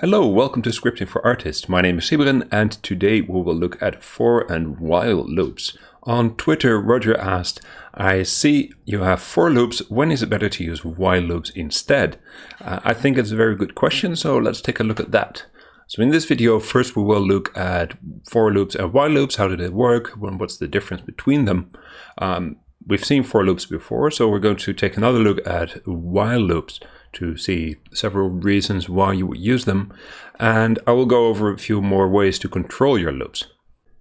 Hello, welcome to Scripting for Artists. My name is Sybren and today we will look at for and while loops. On Twitter, Roger asked, I see you have for loops, when is it better to use while loops instead? Uh, I think it's a very good question, so let's take a look at that. So in this video, first we will look at for loops and while loops, how do they work, what's the difference between them. Um, we've seen for loops before, so we're going to take another look at while loops to see several reasons why you would use them, and I will go over a few more ways to control your loops.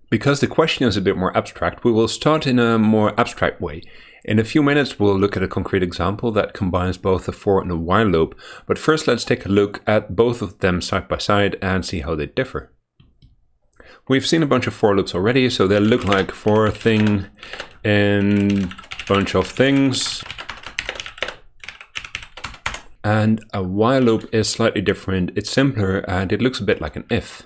Because the question is a bit more abstract, we will start in a more abstract way. In a few minutes, we'll look at a concrete example that combines both a for and a while loop, but first let's take a look at both of them side by side and see how they differ. We've seen a bunch of for loops already, so they look like for thing in bunch of things and a while loop is slightly different. It's simpler and it looks a bit like an if.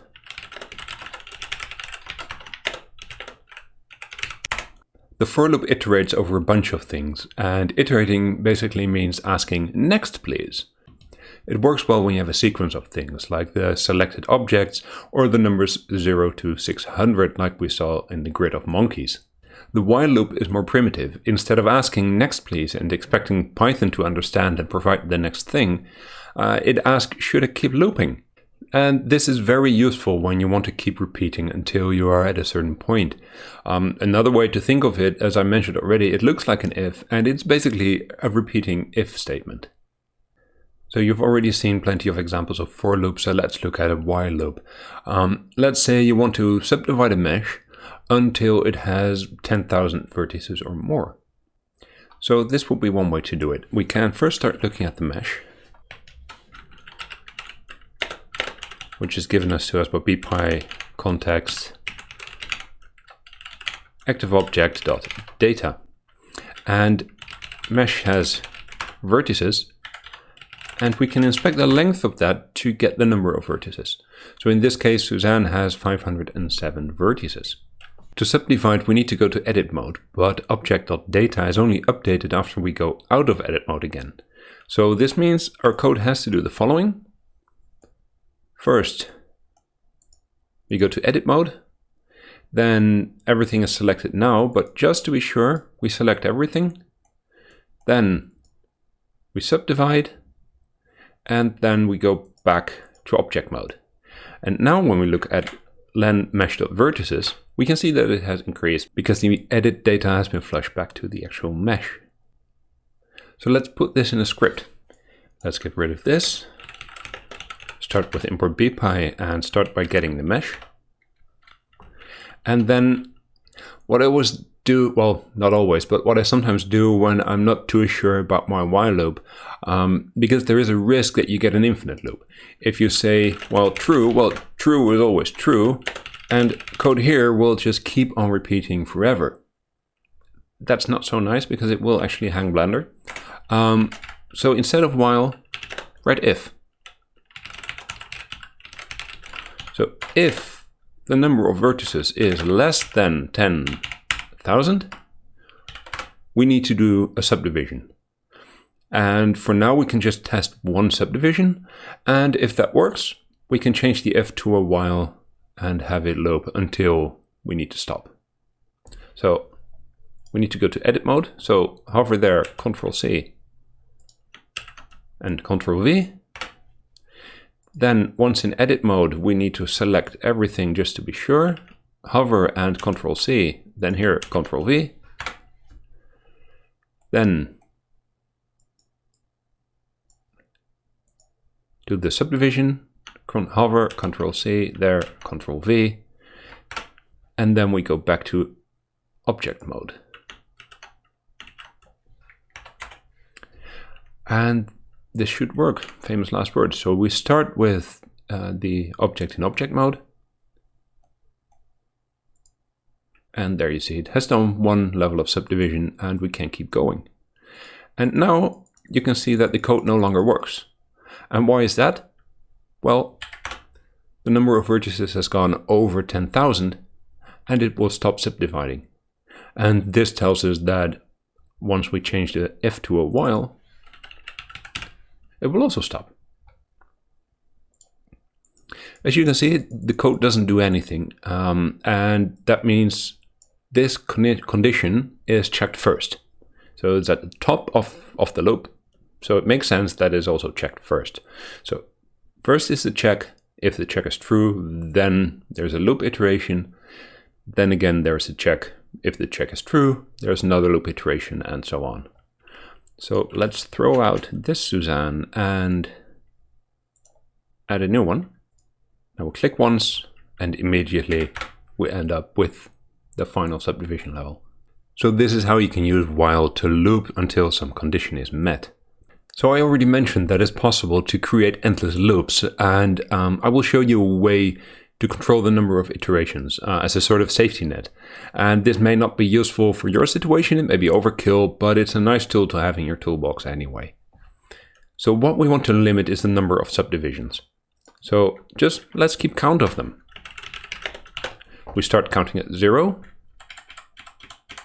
The for loop iterates over a bunch of things, and iterating basically means asking next please. It works well when you have a sequence of things, like the selected objects or the numbers 0 to 600 like we saw in the grid of monkeys. The while loop is more primitive. Instead of asking next please and expecting Python to understand and provide the next thing, uh, it asks should I keep looping? And this is very useful when you want to keep repeating until you are at a certain point. Um, another way to think of it, as I mentioned already, it looks like an if, and it's basically a repeating if statement. So you've already seen plenty of examples of for loops, so let's look at a while loop. Um, let's say you want to subdivide a mesh until it has 10,000 vertices or more. So this would be one way to do it. We can first start looking at the mesh, which is given us to us by bpy context active object dot data, and mesh has vertices and we can inspect the length of that to get the number of vertices. So in this case, Suzanne has 507 vertices. To subdivide, we need to go to edit mode, but object.data is only updated after we go out of edit mode again. So this means our code has to do the following. First, we go to edit mode, then everything is selected now, but just to be sure, we select everything. Then we subdivide, and then we go back to object mode. And now when we look at len mesh.vertices, we can see that it has increased because the edit data has been flushed back to the actual mesh. So let's put this in a script. Let's get rid of this. Start with import bpy and start by getting the mesh. And then what I always do, well, not always, but what I sometimes do when I'm not too sure about my while loop, um, because there is a risk that you get an infinite loop. If you say, well, true, well, true is always true, and code here will just keep on repeating forever. That's not so nice because it will actually hang Blender. Um, so instead of while, write if. So if the number of vertices is less than 10,000, we need to do a subdivision. And for now, we can just test one subdivision. And if that works, we can change the f to a while and have it loop until we need to stop. So we need to go to edit mode. So hover there, Control C and Control V. Then once in edit mode, we need to select everything just to be sure. Hover and Control C, then here Control V. Then do the subdivision hover, Control C, there, Control V, and then we go back to object mode. And this should work, famous last words. So we start with uh, the object in object mode. And there you see it has done one level of subdivision and we can keep going. And now you can see that the code no longer works. And why is that? Well, the number of vertices has gone over 10,000 and it will stop subdividing. And this tells us that once we change the if to a while, it will also stop. As you can see, the code doesn't do anything. Um, and that means this condition is checked first. So it's at the top of, of the loop. So it makes sense that is also checked first. So first is the check. If the check is true, then there's a loop iteration. Then again, there's a check. If the check is true, there's another loop iteration and so on. So let's throw out this Suzanne and add a new one. Now we'll click once and immediately we end up with the final subdivision level. So this is how you can use while to loop until some condition is met. So I already mentioned that it's possible to create endless loops and um, I will show you a way to control the number of iterations uh, as a sort of safety net. And this may not be useful for your situation, it may be overkill, but it's a nice tool to have in your toolbox anyway. So what we want to limit is the number of subdivisions. So just let's keep count of them. We start counting at zero.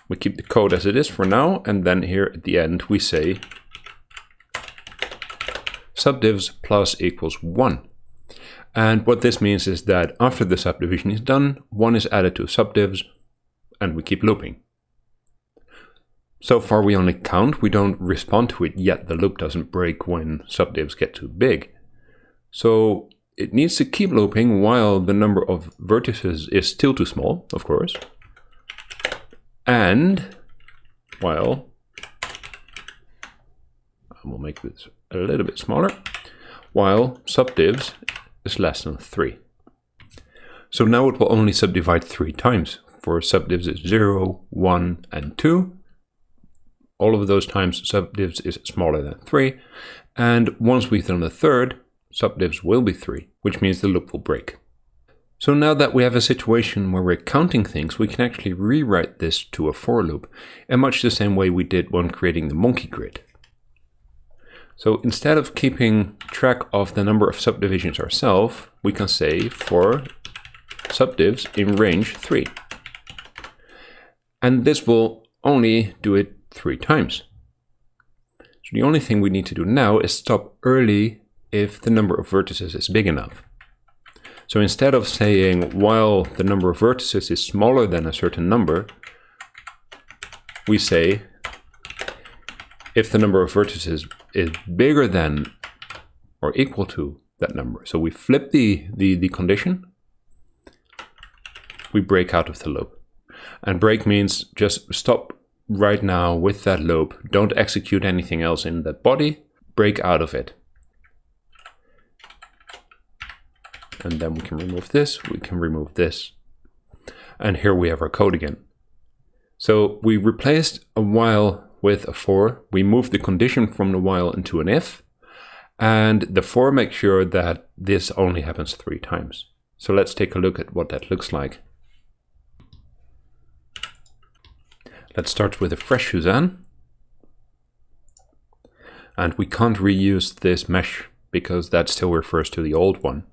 We keep the code as it is for now, and then here at the end we say subdivs plus equals 1. And what this means is that after the subdivision is done, 1 is added to subdivs, and we keep looping. So far we only count, we don't respond to it yet. The loop doesn't break when subdivs get too big. So it needs to keep looping while the number of vertices is still too small, of course. And while, I will make this a little bit smaller, while subdivs is less than 3. So now it will only subdivide three times. For subdivs is 0, 1, and 2. All of those times subdivs is smaller than 3. And once we've done the third, subdivs will be 3, which means the loop will break. So now that we have a situation where we're counting things, we can actually rewrite this to a for loop in much the same way we did when creating the monkey grid. So instead of keeping track of the number of subdivisions ourselves, we can say for subdivs in range 3. And this will only do it three times. So the only thing we need to do now is stop early if the number of vertices is big enough. So instead of saying while the number of vertices is smaller than a certain number, we say if the number of vertices is bigger than or equal to that number. So we flip the, the, the condition, we break out of the loop. And break means just stop right now with that loop. Don't execute anything else in that body. Break out of it. And then we can remove this, we can remove this. And here we have our code again. So we replaced a while with a for, we moved the condition from the while into an if, and the for makes sure that this only happens three times. So let's take a look at what that looks like. Let's start with a fresh Suzanne. And we can't reuse this mesh because that still refers to the old one.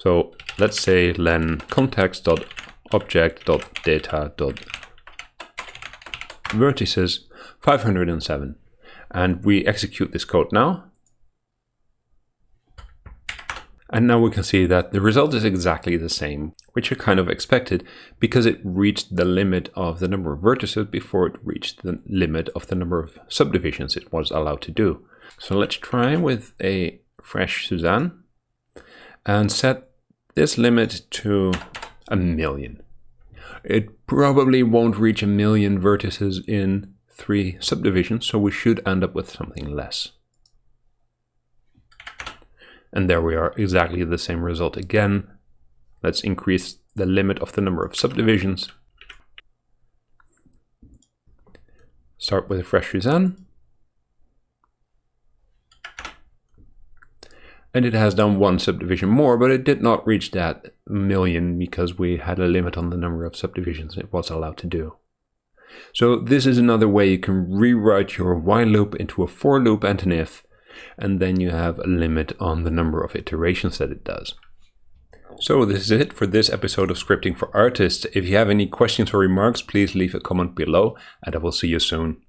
So let's say len context.object.data.vertices 507. And we execute this code now. And now we can see that the result is exactly the same, which I kind of expected because it reached the limit of the number of vertices before it reached the limit of the number of subdivisions it was allowed to do. So let's try with a fresh Suzanne and set this limit to a million. It probably won't reach a million vertices in three subdivisions, so we should end up with something less. And there we are, exactly the same result again. Let's increase the limit of the number of subdivisions. Start with a fresh Suzanne. And it has done one subdivision more, but it did not reach that million because we had a limit on the number of subdivisions it was allowed to do. So this is another way you can rewrite your while loop into a for loop and an if, and then you have a limit on the number of iterations that it does. So this is it for this episode of Scripting for Artists. If you have any questions or remarks, please leave a comment below and I will see you soon.